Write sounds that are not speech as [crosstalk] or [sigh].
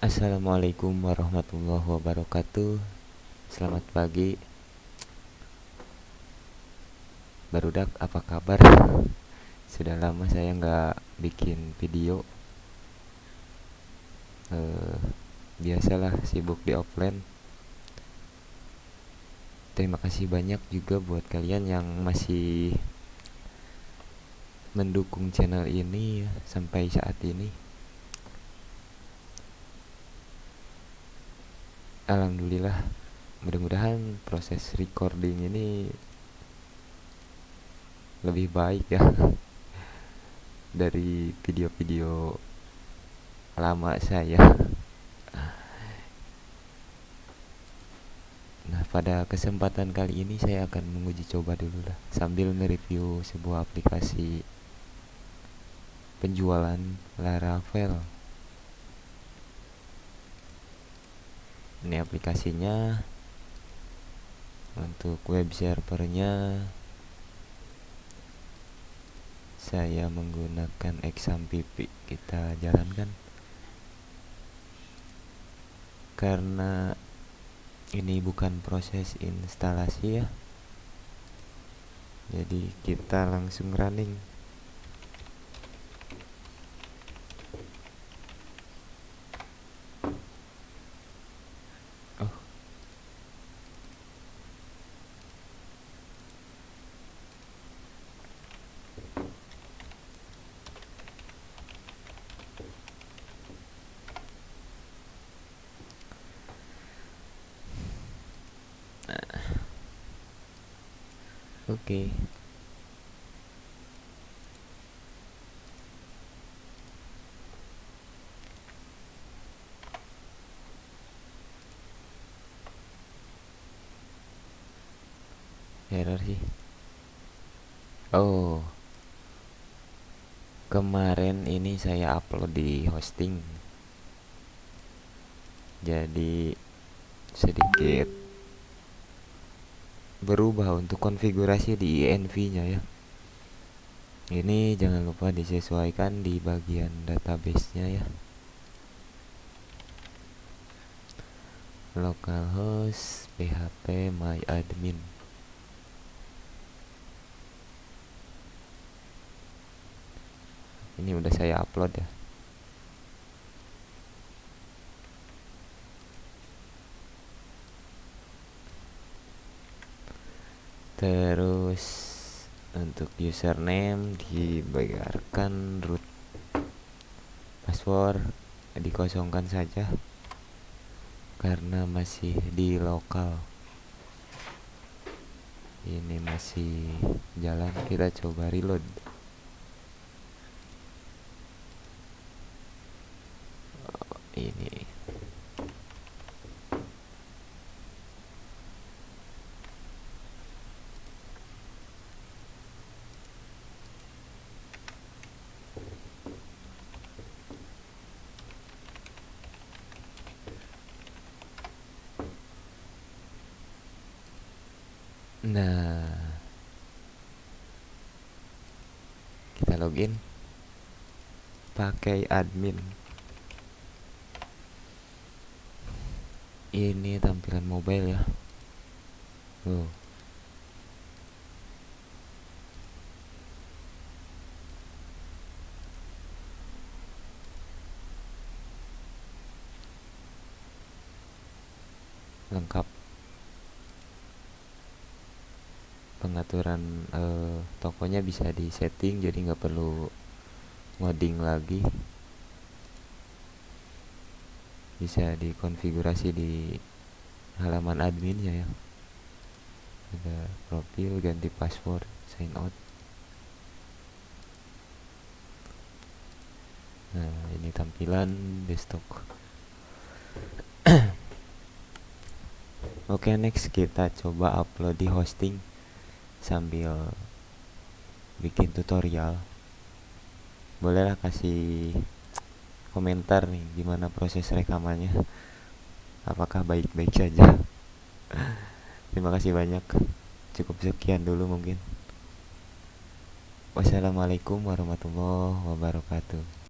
Assalamualaikum warahmatullahi wabarakatuh. Selamat pagi. Barudak apa kabar? Sudah lama saya nggak bikin video. Uh, Biasalah sibuk di offline. Terima kasih banyak juga buat kalian yang masih mendukung channel ini sampai saat ini Alhamdulillah. Mudah-mudahan proses recording ini lebih baik ya [laughs] dari video-video lama saya. Nah pada kesempatan kali ini saya akan menguji coba dulu lah. Sambil mereview sebuah aplikasi penjualan Laravel ini aplikasinya. Untuk web servernya saya menggunakan XAMPP kita jalankan. Karena ini bukan proses instalasi ya. Jadi kita langsung running Oke. Error sih. Oh. Kemarin ini saya upload di hosting. Jadi sedikit berubah untuk konfigurasi di env nya ya. Ini jangan lupa disesuaikan di bagian database-nya ya. Localhost php myadmin ini udah saya upload ya terus untuk username dibayarkan root password dikosongkan saja karena masih di lokal. Ini masih jalan kita coba reload. Oh, ini Nah, kita login pakai admin. Ini tampilan mobile ya. Oh. Lengkap pengaturan uh, tokonya bisa di setting jadi nggak perlu ngoding lagi. Bisa dikonfigurasi di halaman adminnya ya. Ada profil ganti password sign out. Nah ini tampilan desktop. [coughs] Oke okay, next kita coba upload di hosting sambil bikin tutorial bolehlah kasih komentar nih gimana proses rekamannya. Apakah baik-baik saja? [laughs] Terima kasih banyak. Cukup sekian dulu mungkin. Wassalamualaikum warahmatullahi wabarakatuh